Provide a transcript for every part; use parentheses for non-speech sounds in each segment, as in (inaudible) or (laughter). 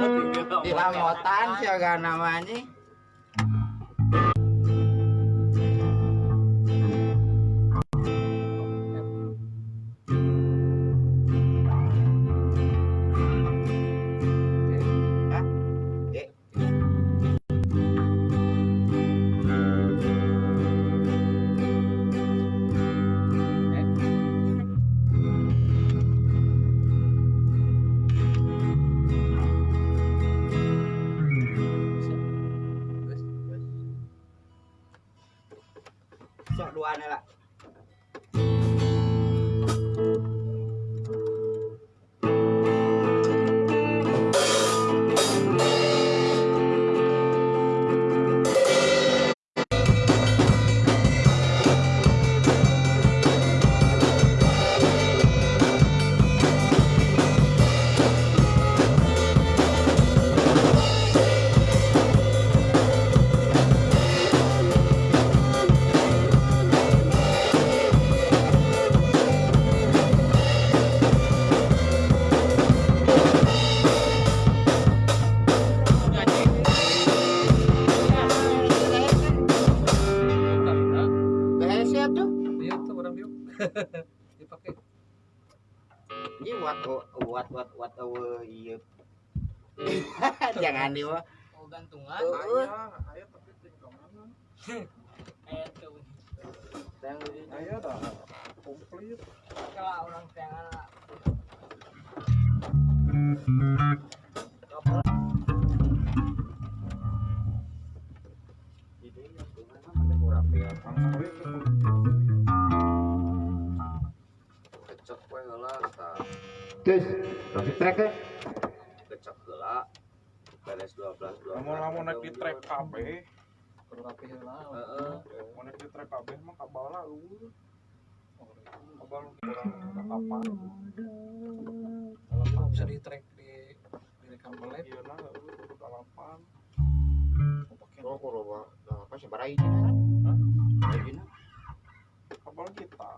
lamotan aja di lamotan siaga namanya jangan di mah Oh gantungan. Heeh. Ayah tapi tinggal mana? Eh tuh. Ayah dah komplit. Kalau orang tangan tapi trek ya beres 12 12 Namun-namun naik di trek KB. perlu rapi lah. heeh Mau naik di trek KB mah kabala eueuh. Kabal kapan. Kalau bisa di track di direkam pelep. Iya nah kudu dalapan. oh kudu apa sih barai kan Hah? barai Kabal kita.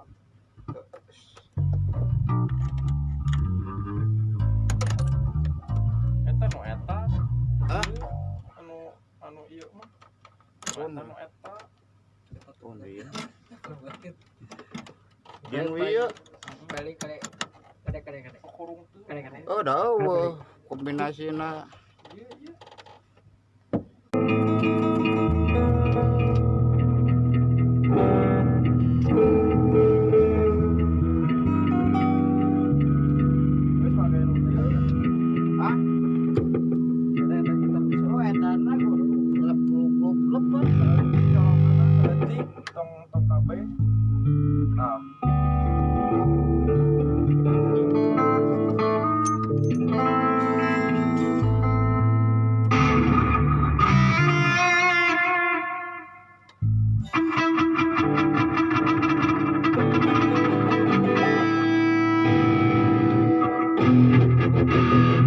Hah? Anu anu ieu mah. Oh, Anu eta. oh iya (laughs) yang wieu Kali kali kade kade kade Kurung kade kade. oh dah kombinasina Iya iya. Música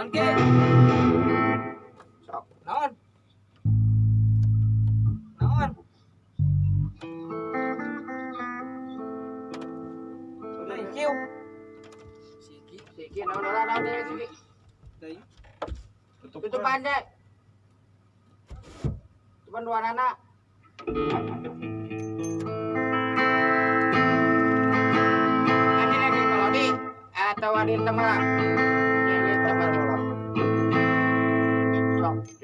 Tutup kan. pandai cuma dua anak Ini lagi melodi atau ada teman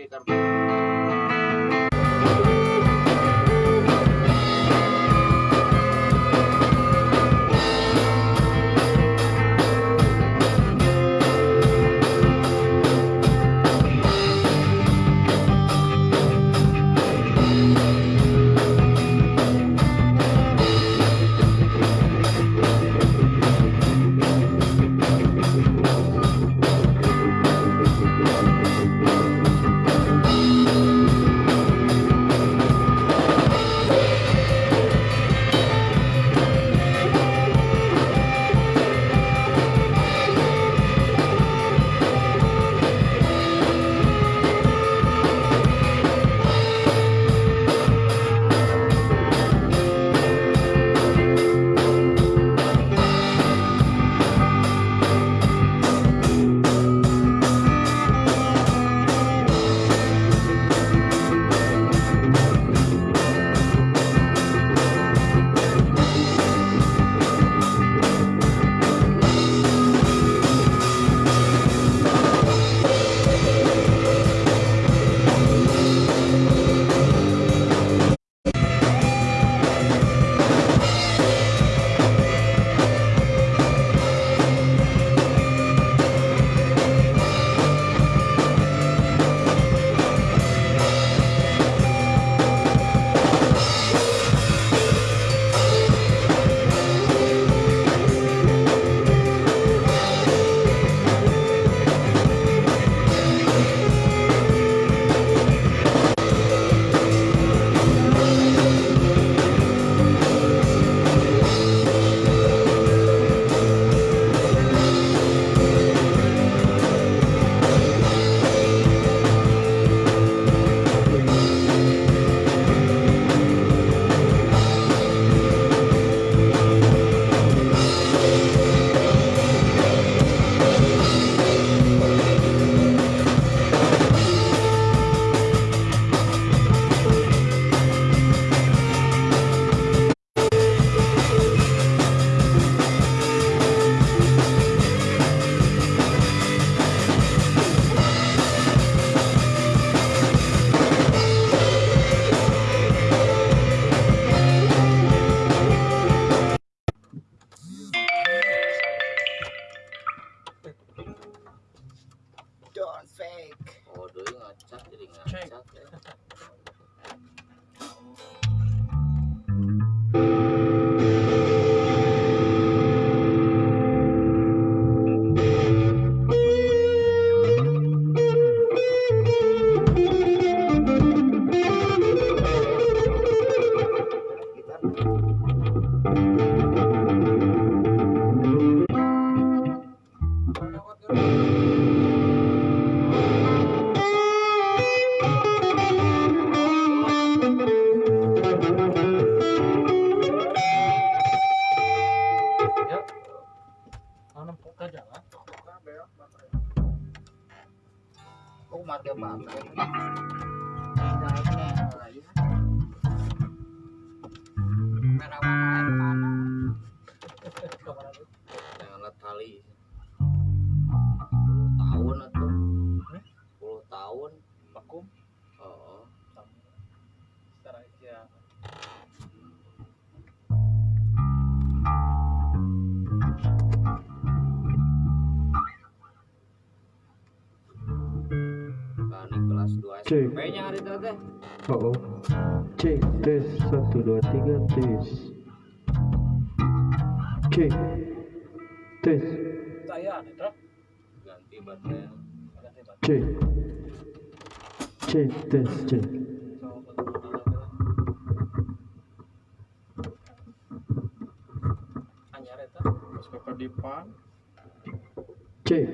sok di Ada ya, baterai. Oh, marga mana? (laughs) Yang alat tali. Cek. Oh, oh. Cek tes satu dua tiga tes. Cek tes cek cek tes cek. Anyar eta. Ke kedipan. cek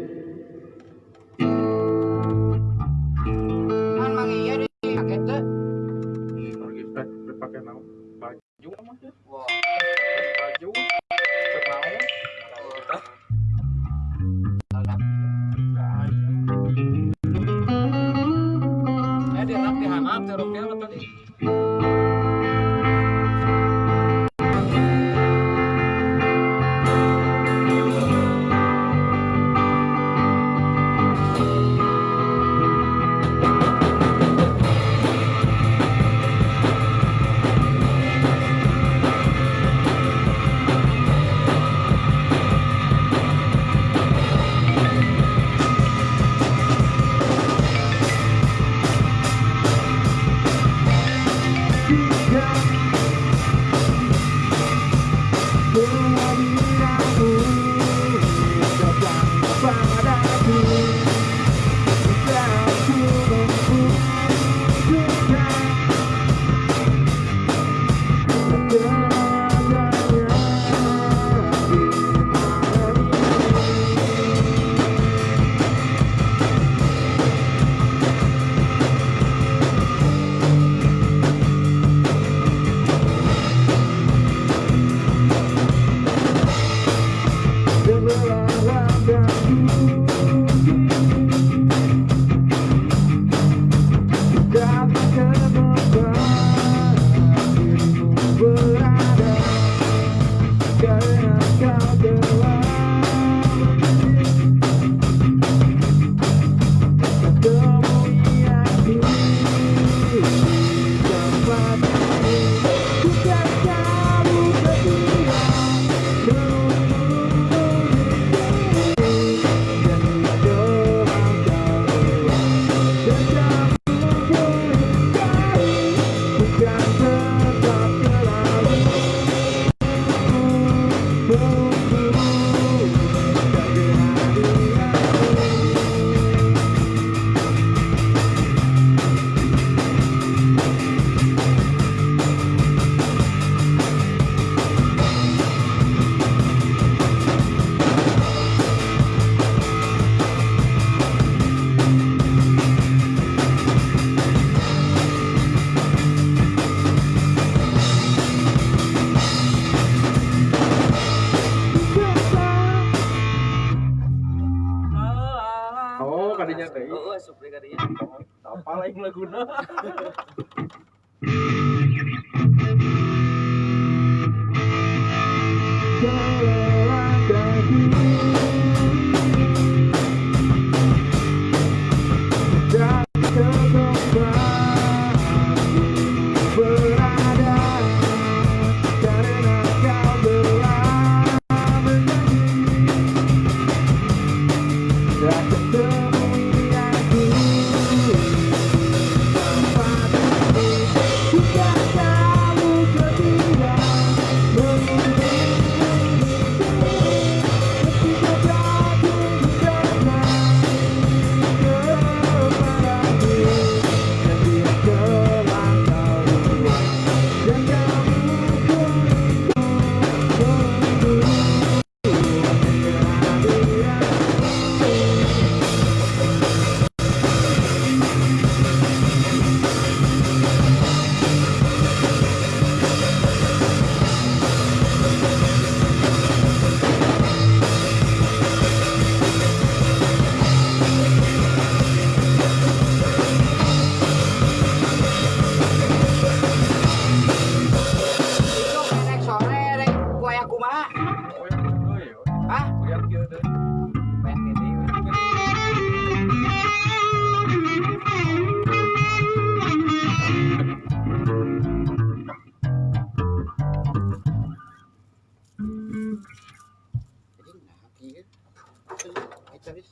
Man.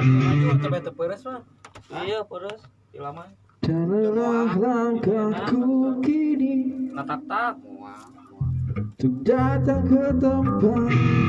Maju coba Man. Iya, Janganlah langkahku kini. Nah, datang ke tempat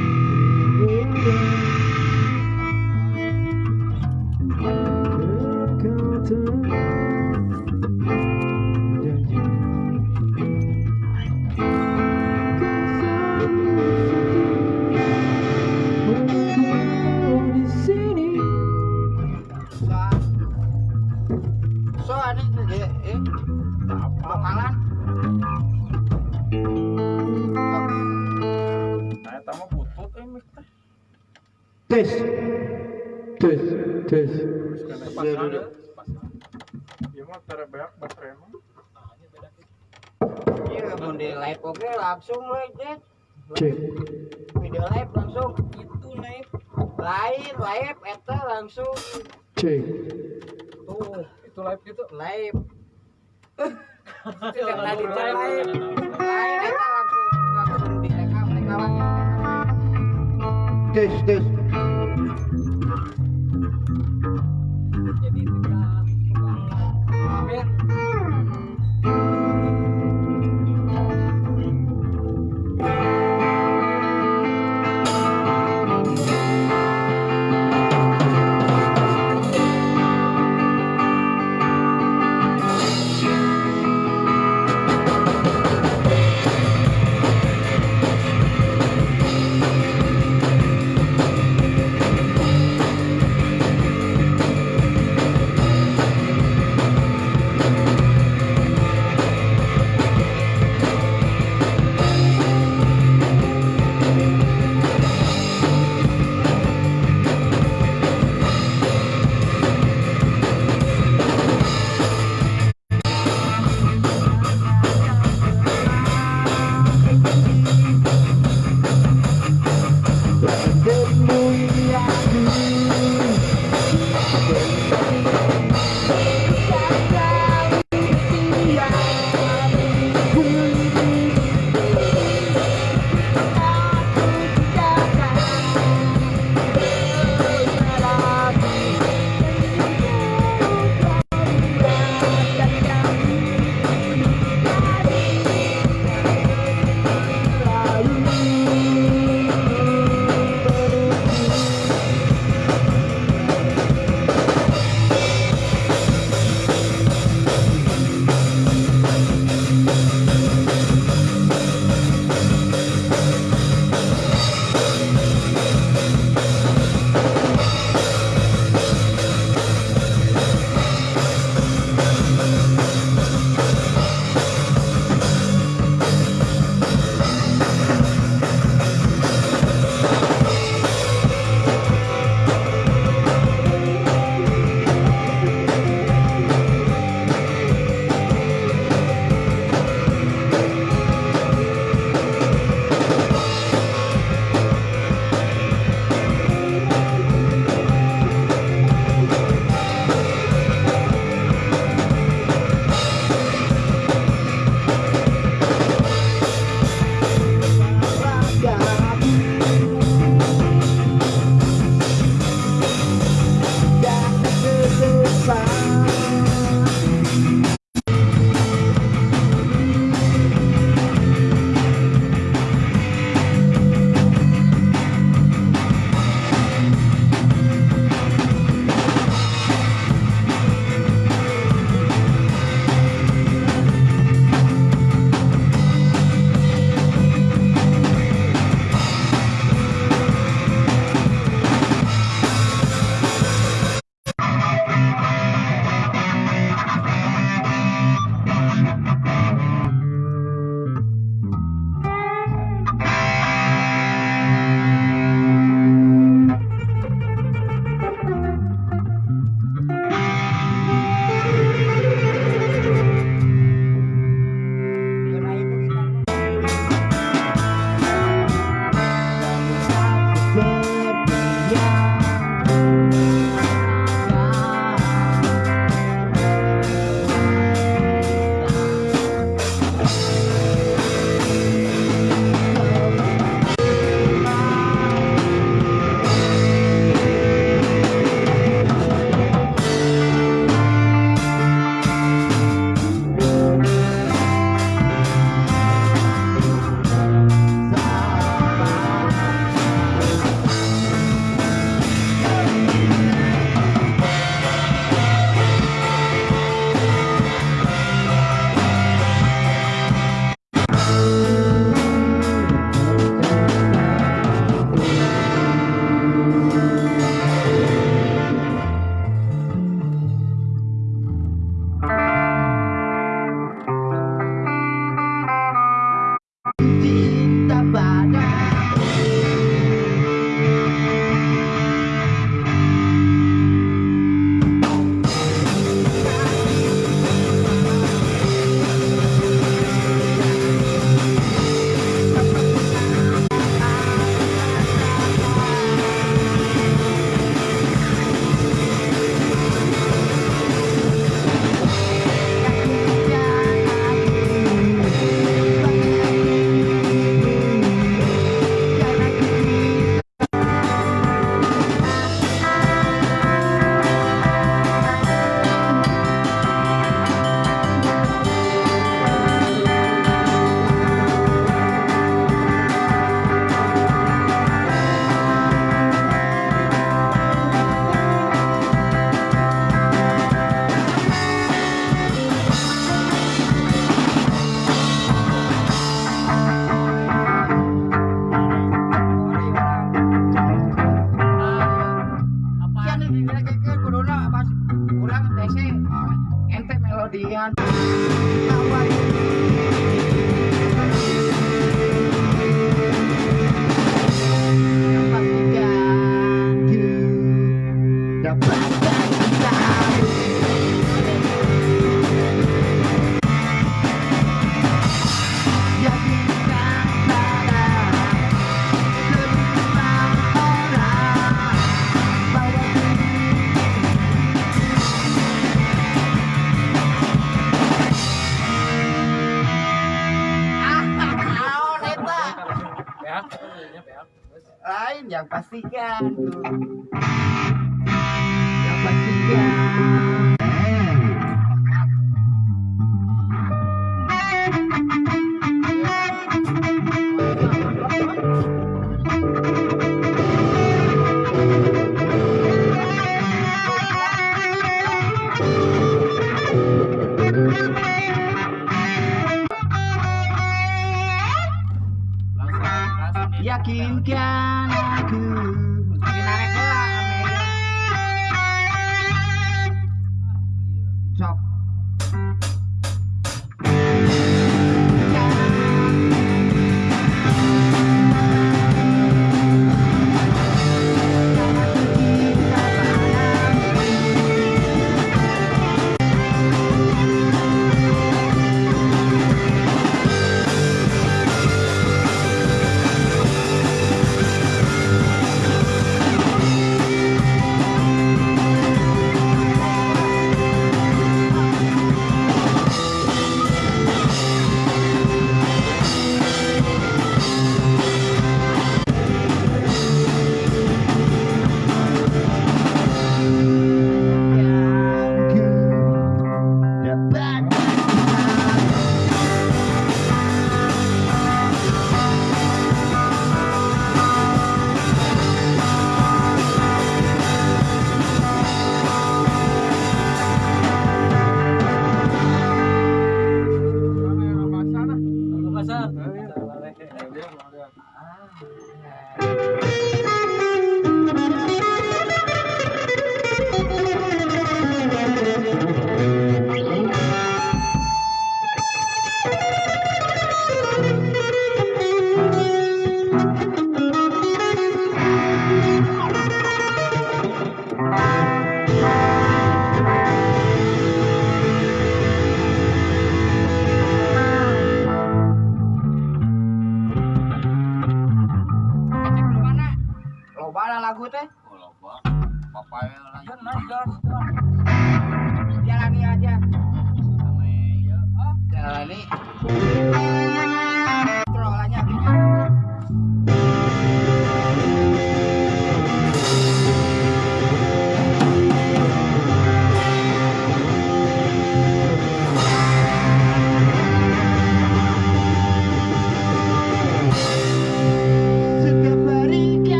tes tes tes Iya, baterai mah. Iya, mau di live oke langsung live cek Video live langsung. Itu live. Lain live, eta langsung cek Tuh, itu live gitu. live. Yang tadi Live. live. Lain eta langsung langsung direkam, rekaman. Tes tes Jadi tidak